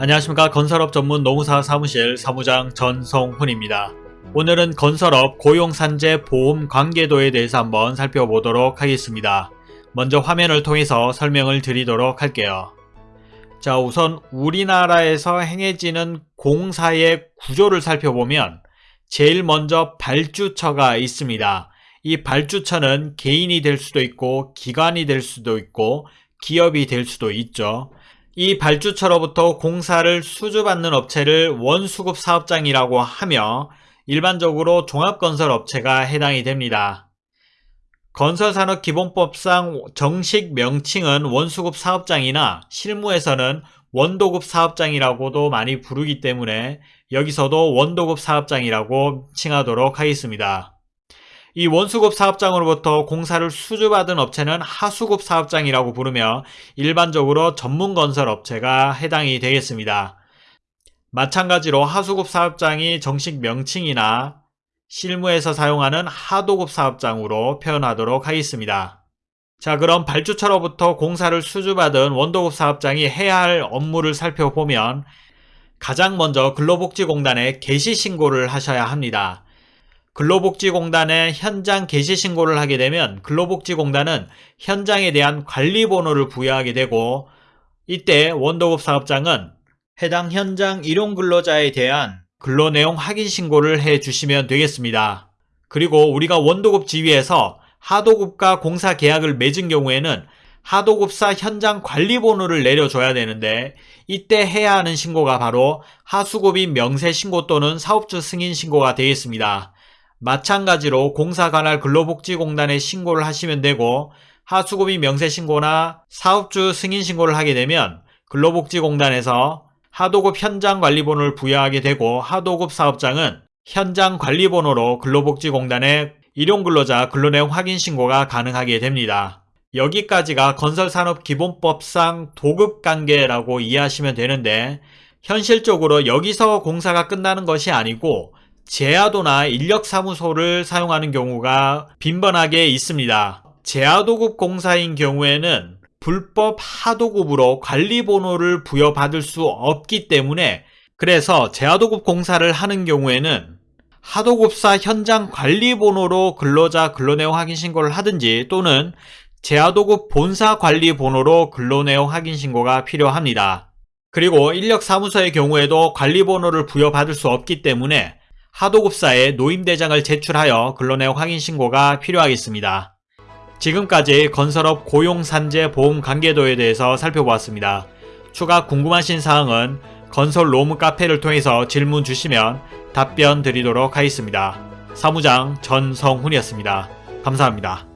안녕하십니까 건설업 전문 노무사 사무실 사무장 전성훈입니다. 오늘은 건설업 고용산재 보험 관계도에 대해서 한번 살펴보도록 하겠습니다. 먼저 화면을 통해서 설명을 드리도록 할게요. 자 우선 우리나라에서 행해지는 공사의 구조를 살펴보면 제일 먼저 발주처가 있습니다. 이 발주처는 개인이 될 수도 있고 기관이 될 수도 있고 기업이 될 수도 있죠. 이 발주처로부터 공사를 수주받는 업체를 원수급 사업장이라고 하며 일반적으로 종합건설 업체가 해당이 됩니다. 건설산업기본법상 정식 명칭은 원수급 사업장이나 실무에서는 원도급 사업장이라고도 많이 부르기 때문에 여기서도 원도급 사업장이라고 칭하도록 하겠습니다. 이 원수급 사업장으로부터 공사를 수주받은 업체는 하수급 사업장이라고 부르며 일반적으로 전문건설 업체가 해당이 되겠습니다. 마찬가지로 하수급 사업장이 정식 명칭이나 실무에서 사용하는 하도급 사업장으로 표현하도록 하겠습니다. 자 그럼 발주처로부터 공사를 수주받은 원도급 사업장이 해야 할 업무를 살펴보면 가장 먼저 근로복지공단에 개시 신고를 하셔야 합니다. 근로복지공단에 현장 개시 신고를 하게 되면 근로복지공단은 현장에 대한 관리 번호를 부여하게 되고 이때 원도급 사업장은 해당 현장 일용 근로자에 대한 근로 내용 확인 신고를 해 주시면 되겠습니다. 그리고 우리가 원도급 지위에서 하도급과 공사 계약을 맺은 경우에는 하도급사 현장 관리 번호를 내려줘야 되는데 이때 해야 하는 신고가 바로 하수급인 명세 신고 또는 사업주 승인 신고가 되겠습니다. 마찬가지로 공사 관할 근로복지공단에 신고를 하시면 되고 하수급인 명세신고나 사업주 승인신고를 하게 되면 근로복지공단에서 하도급 현장관리번호를 부여하게 되고 하도급 사업장은 현장관리번호로 근로복지공단에 일용근로자 근로내용 확인신고가 가능하게 됩니다. 여기까지가 건설산업기본법상 도급관계라고 이해하시면 되는데 현실적으로 여기서 공사가 끝나는 것이 아니고 제야도나 인력사무소를 사용하는 경우가 빈번하게 있습니다. 제야도급 공사인 경우에는 불법 하도급으로 관리번호를 부여받을 수 없기 때문에 그래서 제야도급 공사를 하는 경우에는 하도급사 현장 관리번호로 근로자 근로내용 확인 신고를 하든지 또는 제야도급 본사 관리번호로 근로내용 확인 신고가 필요합니다. 그리고 인력사무소의 경우에도 관리번호를 부여받을 수 없기 때문에 하도급사에 노임대장을 제출하여 근로내용 확인 신고가 필요하겠습니다. 지금까지 건설업 고용산재 보험 관계도에 대해서 살펴보았습니다. 추가 궁금하신 사항은 건설 로무 카페를 통해서 질문 주시면 답변 드리도록 하겠습니다. 사무장 전성훈이었습니다. 감사합니다.